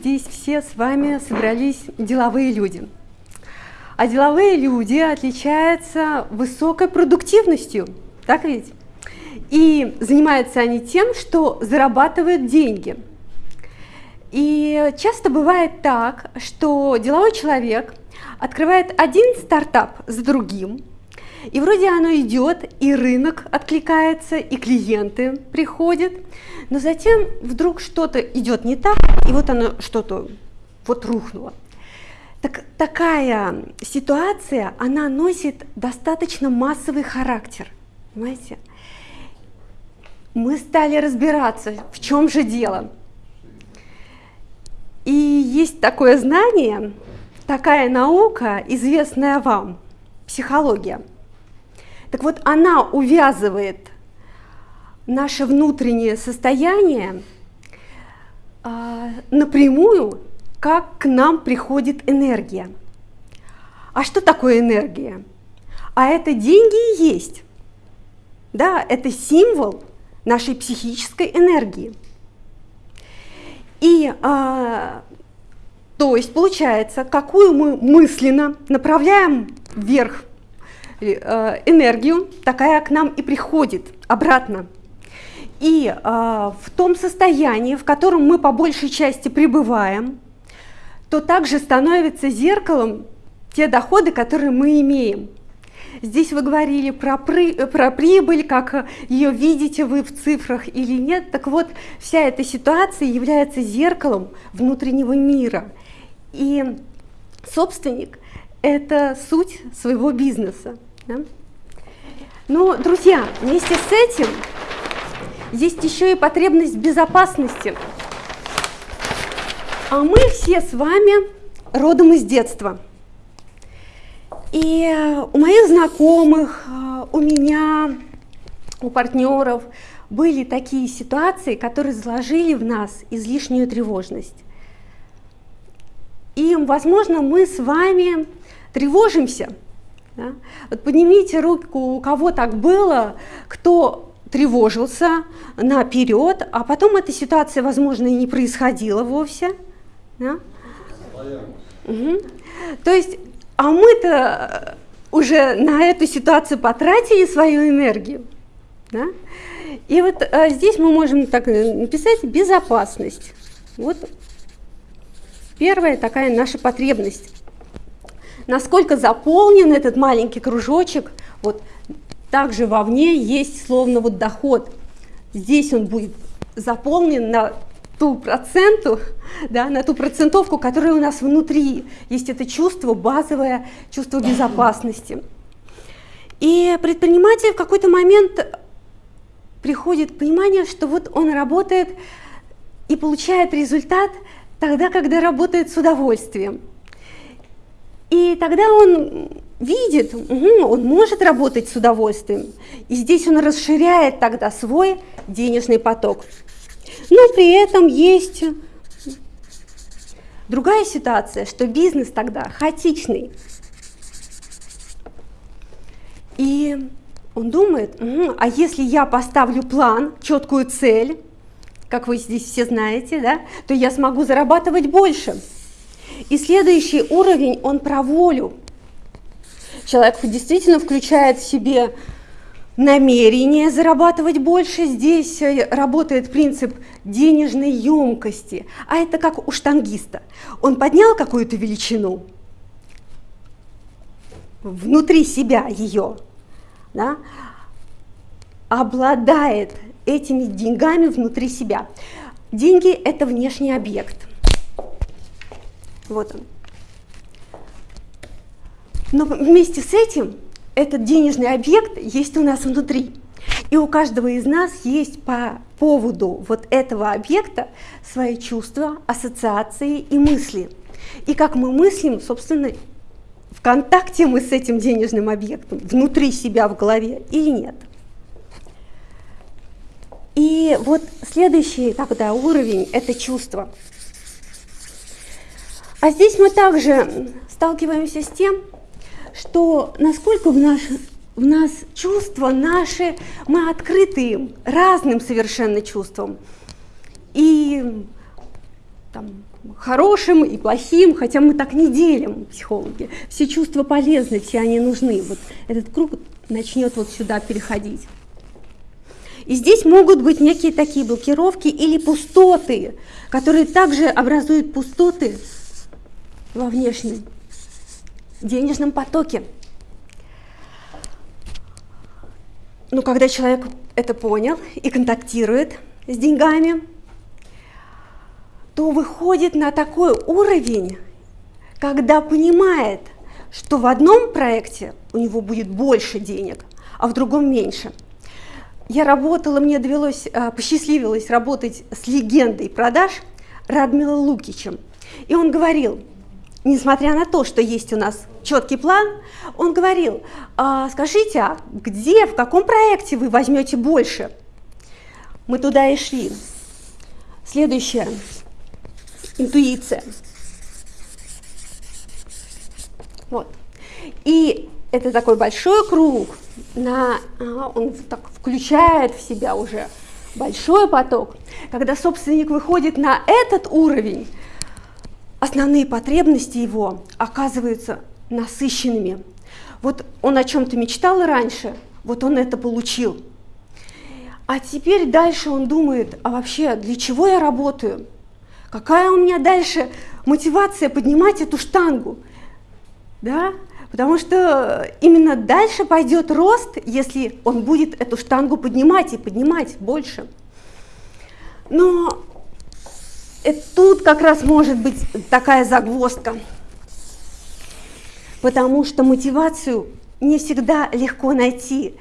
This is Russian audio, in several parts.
здесь все с вами собрались деловые люди. А деловые люди отличаются высокой продуктивностью, так ведь? И занимаются они тем, что зарабатывают деньги. И часто бывает так, что деловой человек открывает один стартап за другим, и вроде оно идет, и рынок откликается, и клиенты приходят, но затем вдруг что-то идет не так, и вот оно что-то вот рухнуло. Так, такая ситуация, она носит достаточно массовый характер, понимаете? Мы стали разбираться, в чем же дело. И есть такое знание, такая наука, известная вам, психология – так вот, она увязывает наше внутреннее состояние а, напрямую, как к нам приходит энергия. А что такое энергия? А это деньги и есть. Да, это символ нашей психической энергии. И а, то есть получается, какую мы мысленно направляем вверх Э, энергию, такая к нам и приходит обратно. И э, в том состоянии, в котором мы по большей части пребываем, то также становится зеркалом те доходы, которые мы имеем. Здесь вы говорили про, при, про прибыль, как ее видите вы в цифрах или нет. Так вот, вся эта ситуация является зеркалом внутреннего мира. И собственник – это суть своего бизнеса. Да? Ну, друзья, вместе с этим есть еще и потребность безопасности. А мы все с вами родом из детства. И у моих знакомых, у меня, у партнеров были такие ситуации, которые заложили в нас излишнюю тревожность. И, возможно, мы с вами тревожимся – да? Вот поднимите руку, у кого так было, кто тревожился наперед, а потом эта ситуация, возможно, и не происходила вовсе. Да? Угу. То есть, а мы-то уже на эту ситуацию потратили свою энергию. Да? И вот а здесь мы можем так написать безопасность. Вот первая такая наша потребность насколько заполнен этот маленький кружочек, вот также вовне есть словно вот доход. Здесь он будет заполнен на ту проценту, да, на ту процентовку, которая у нас внутри. Есть это чувство, базовое чувство безопасности. И предприниматель в какой-то момент приходит понимание, что вот он работает и получает результат тогда, когда работает с удовольствием. И тогда он видит, угу, он может работать с удовольствием. И здесь он расширяет тогда свой денежный поток. Но при этом есть другая ситуация, что бизнес тогда хаотичный. И он думает, угу, а если я поставлю план, четкую цель, как вы здесь все знаете, да, то я смогу зарабатывать больше. И следующий уровень, он про волю. Человек действительно включает в себе намерение зарабатывать больше. Здесь э, работает принцип денежной емкости. А это как у штангиста. Он поднял какую-то величину, внутри себя ее, да, обладает этими деньгами внутри себя. Деньги – это внешний объект. Вот он. Но вместе с этим этот денежный объект есть у нас внутри. И у каждого из нас есть по поводу вот этого объекта свои чувства, ассоциации и мысли. И как мы мыслим, собственно, в контакте мы с этим денежным объектом, внутри себя в голове или нет. И вот следующий тогда уровень – это чувство. А здесь мы также сталкиваемся с тем, что насколько в, наш, в нас чувства наши, мы открыты разным совершенно чувствам. И там, хорошим и плохим, хотя мы так не делим, психологи. Все чувства полезны, все они нужны. Вот этот круг начнет вот сюда переходить. И здесь могут быть некие такие блокировки или пустоты, которые также образуют пустоты во внешнем денежном потоке. Ну, когда человек это понял и контактирует с деньгами, то выходит на такой уровень, когда понимает, что в одном проекте у него будет больше денег, а в другом меньше. Я работала, мне довелось, а, посчастливилось работать с легендой продаж Радмила Лукичем. И он говорил, несмотря на то, что есть у нас четкий план, он говорил, а, скажите, а где, в каком проекте вы возьмете больше? Мы туда и шли. Следующее. Интуиция. Вот. И это такой большой круг, на, а, он так включает в себя уже большой поток. Когда собственник выходит на этот уровень, основные потребности его оказываются насыщенными. Вот он о чем-то мечтал раньше, вот он это получил. А теперь дальше он думает, а вообще для чего я работаю? Какая у меня дальше мотивация поднимать эту штангу? Да? Потому что именно дальше пойдет рост, если он будет эту штангу поднимать и поднимать больше. Но и тут как раз может быть такая загвоздка, потому что мотивацию не всегда легко найти.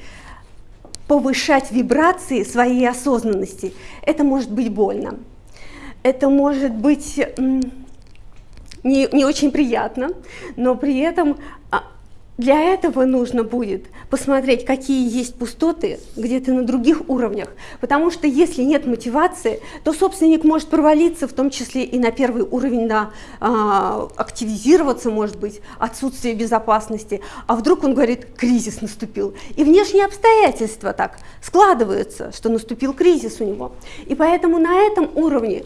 Повышать вибрации своей осознанности, это может быть больно. Это может быть не, не очень приятно, но при этом а, для этого нужно будет посмотреть, какие есть пустоты где-то на других уровнях, потому что если нет мотивации, то собственник может провалиться, в том числе и на первый уровень, на а, активизироваться, может быть, отсутствие безопасности, а вдруг он говорит, кризис наступил. И внешние обстоятельства так складываются, что наступил кризис у него. И поэтому на этом уровне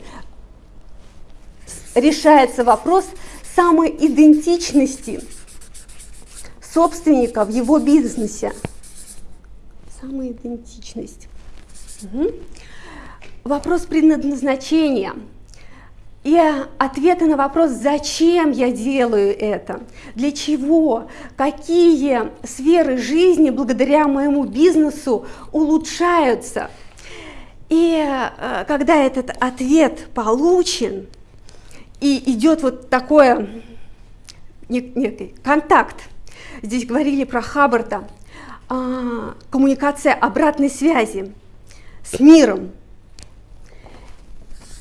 решается вопрос самоидентичности собственника в его бизнесе. Самоидентичность. Угу. Вопрос предназначения. И ответы на вопрос, зачем я делаю это, для чего, какие сферы жизни благодаря моему бизнесу улучшаются. И э, когда этот ответ получен, и идет вот такой некий контакт Здесь говорили про Хаббарда, а, коммуникация обратной связи с миром.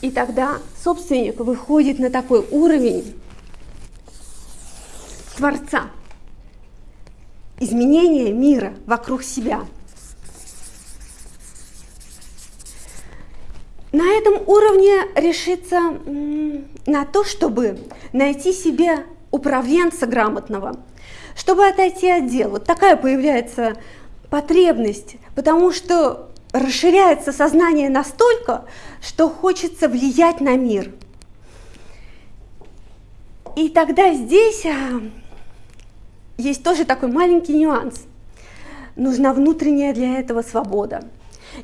И тогда собственник выходит на такой уровень Творца, изменения мира вокруг себя. На этом уровне решиться на то, чтобы найти себе управленца грамотного – чтобы отойти от дел. Вот такая появляется потребность, потому что расширяется сознание настолько, что хочется влиять на мир. И тогда здесь а, есть тоже такой маленький нюанс. Нужна внутренняя для этого свобода.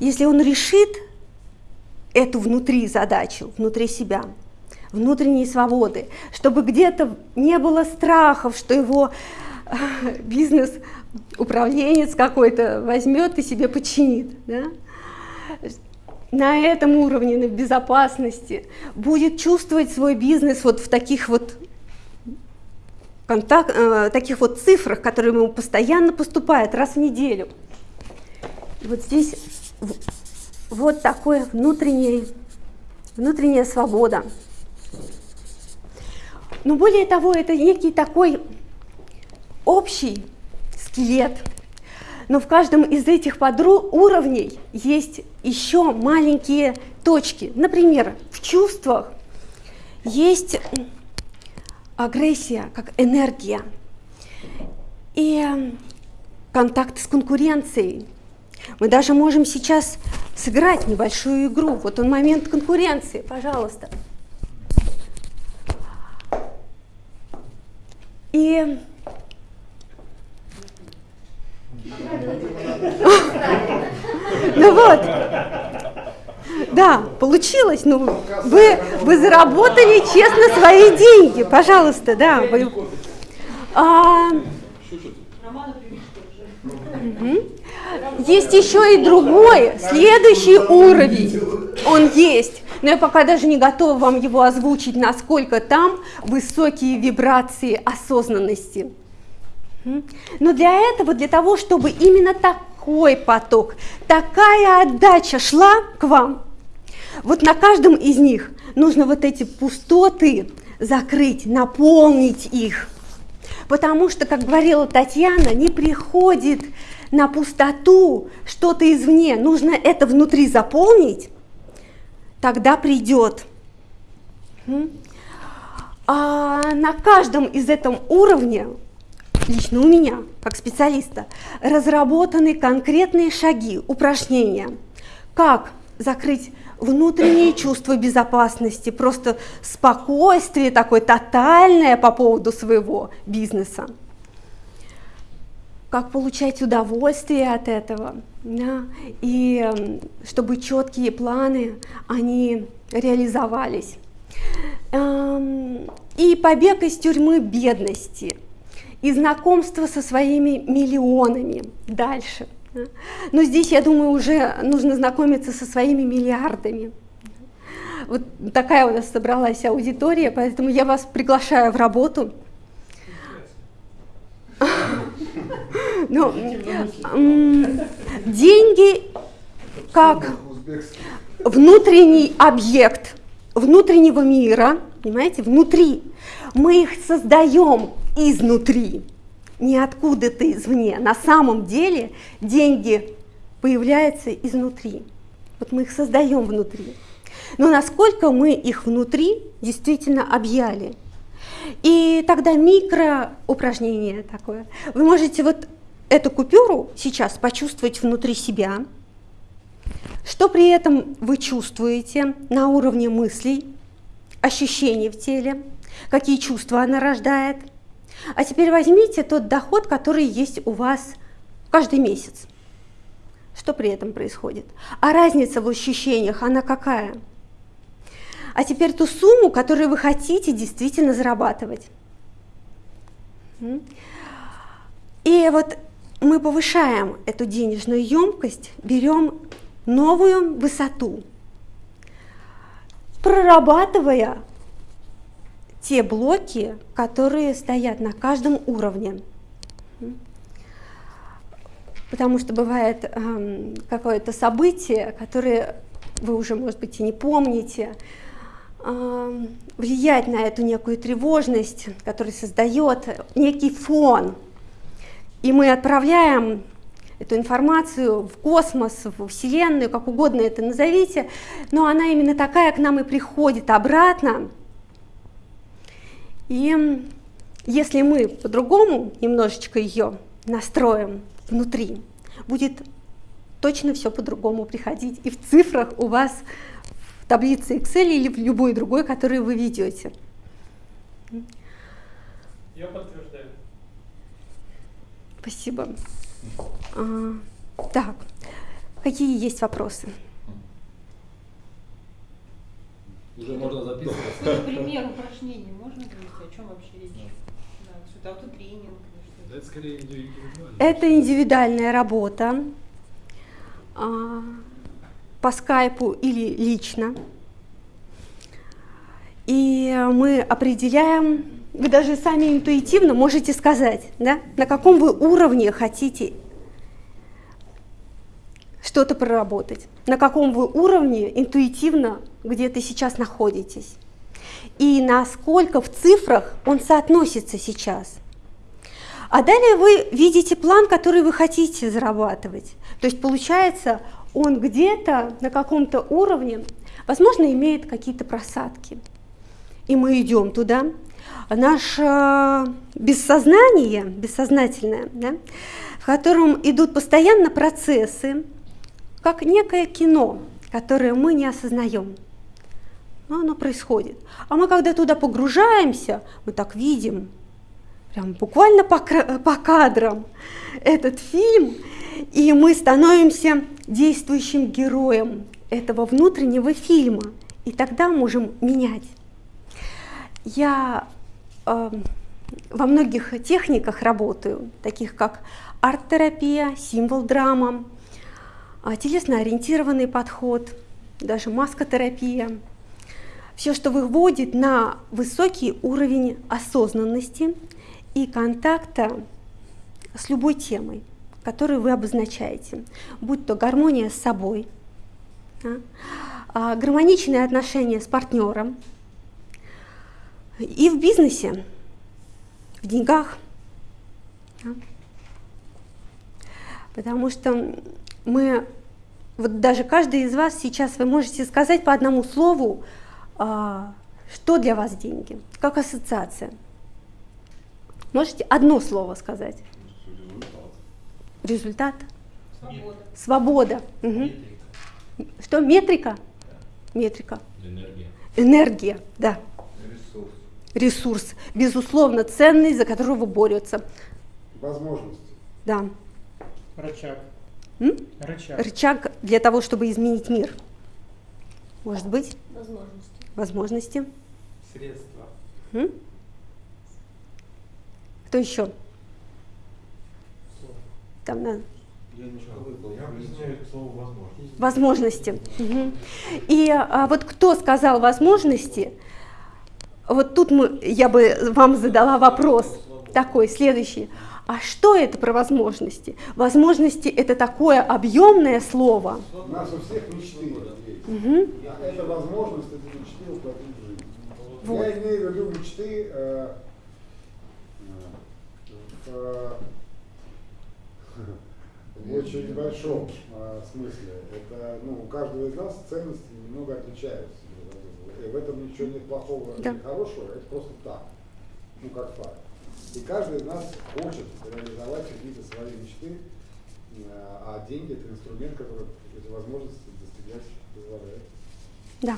Если он решит эту внутри задачу, внутри себя, внутренней свободы, чтобы где-то не было страхов, что его бизнес управленец какой-то возьмет и себе подчинит. Да? На этом уровне, на безопасности, будет чувствовать свой бизнес вот в таких вот контакт, э, таких вот цифрах, которые ему постоянно поступают раз в неделю. вот здесь вот такое внутреннее, внутренняя свобода. Но более того, это некий такой общий скелет, но в каждом из этих уровней есть еще маленькие точки. Например, в чувствах есть агрессия как энергия и контакт с конкуренцией. Мы даже можем сейчас сыграть небольшую игру. Вот он момент конкуренции, пожалуйста. И ну вот, да, получилось. Ну, вы, вы заработали честно свои деньги, пожалуйста, да. Вы, а. Есть еще и другой, следующий уровень, он есть. Но я пока даже не готова вам его озвучить, насколько там высокие вибрации осознанности. Но для этого, для того, чтобы именно такой поток, такая отдача шла к вам, вот на каждом из них нужно вот эти пустоты закрыть, наполнить их. Потому что, как говорила Татьяна, не приходит на пустоту что-то извне, нужно это внутри заполнить, тогда придет. А на каждом из этом уровне, лично у меня, как специалиста, разработаны конкретные шаги, упражнения, как закрыть внутреннее чувство безопасности, просто спокойствие такое тотальное по поводу своего бизнеса. Как получать удовольствие от этого, да, и чтобы четкие планы, они реализовались. Эм, и побег из тюрьмы бедности, и знакомство со своими миллионами дальше – но здесь, я думаю, уже нужно знакомиться со своими миллиардами. Вот такая у нас собралась аудитория, поэтому я вас приглашаю в работу. Ну, деньги как внутренний объект внутреннего мира, понимаете, внутри. Мы их создаем изнутри не откуда-то извне. На самом деле деньги появляются изнутри. Вот мы их создаем внутри. Но насколько мы их внутри действительно объяли. И тогда микро упражнение такое. Вы можете вот эту купюру сейчас почувствовать внутри себя. Что при этом вы чувствуете на уровне мыслей, ощущений в теле, какие чувства она рождает – а теперь возьмите тот доход, который есть у вас каждый месяц. Что при этом происходит? А разница в ощущениях, она какая? А теперь ту сумму, которую вы хотите действительно зарабатывать. И вот мы повышаем эту денежную емкость, берем новую высоту, прорабатывая те блоки, которые стоят на каждом уровне. Потому что бывает э, какое-то событие, которое вы уже, может быть, и не помните, э, влиять на эту некую тревожность, которая создает некий фон. И мы отправляем эту информацию в космос, в Вселенную, как угодно это назовите, но она именно такая к нам и приходит обратно, и если мы по-другому немножечко ее настроим внутри, будет точно все по-другому приходить. И в цифрах у вас в таблице Excel или в любой другой, который вы ведете. Я подтверждаю. Спасибо. А, так, какие есть вопросы? Уже можно записывать. Пример упражнений можно привести? О чем вообще речь? Да, что это автотренинг? Это скорее индивидуально. Это индивидуальная работа а, по скайпу или лично. И мы определяем, вы даже сами интуитивно можете сказать, да, на каком вы уровне хотите что-то проработать, на каком вы уровне интуитивно где-то сейчас находитесь, и насколько в цифрах он соотносится сейчас. А далее вы видите план, который вы хотите зарабатывать. То есть получается, он где-то на каком-то уровне, возможно, имеет какие-то просадки. И мы идем туда. Наше бессознание, бессознательное, да, в котором идут постоянно процессы, как некое кино, которое мы не осознаем. Но оно происходит. А мы, когда туда погружаемся, мы так видим прям буквально по, по кадрам этот фильм, и мы становимся действующим героем этого внутреннего фильма, и тогда можем менять. Я э, во многих техниках работаю, таких как арт-терапия, символ-драма, телесно-ориентированный подход, даже маскотерапия. Все, что выводит на высокий уровень осознанности и контакта с любой темой, которую вы обозначаете, будь то гармония с собой, да, а, гармоничные отношения с партнером и в бизнесе, в деньгах. Потому что мы, вот даже каждый из вас сейчас вы можете сказать по одному слову, а, что для вас деньги, как ассоциация. Можете одно слово сказать? Результат. Свобода. Свобода. Мгм. Что? Метрика? Метрика. Энергия. Энергия, да. Ресурс. Ресурс, безусловно, ценный, за которого борются. Возможности. Да. Рычаг. М? Рычаг. Рычаг для того, чтобы изменить мир. Может быть, Возможности. возможности. Средства. М? Кто еще? Там на Я немножко выпал. Я объясняю слово возможность. возможности. Мгм. И а, вот кто сказал возможности? Вот тут мы, я бы вам задала вопрос такой, следующий. А что это про возможности? Возможности это такое объемное слово. У нас у всех мечты есть. Мгм. А это возможность эти мечты воплотить в жизнь. Вот. Я имею в виду мечты э, э, в очень большом э, смысле. Это, ну, у каждого из нас ценности немного отличаются. И в этом ничего нет плохого Да. или хорошего, это просто так, ну как факт. И каждый из нас хочет реализовать какие-то свои мечты, а деньги это инструмент, который эти возможности достигать позволяет. Да.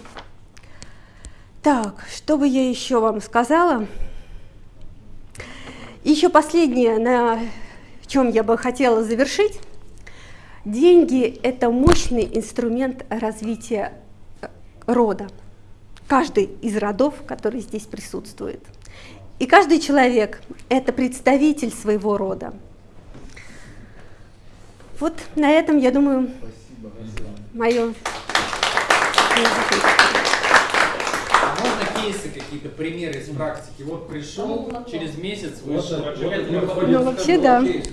Так, что бы я еще вам сказала? Еще последнее, на чем я бы хотела завершить. Деньги – это мощный инструмент развития э, рода. Каждый из родов, который здесь присутствует. И каждый человек – это представитель своего рода. Вот на этом, я думаю, мое... А можно кейсы какие-то, примеры из практики? Вот пришел, через месяц вышел. Ну, вообще, да. кейс,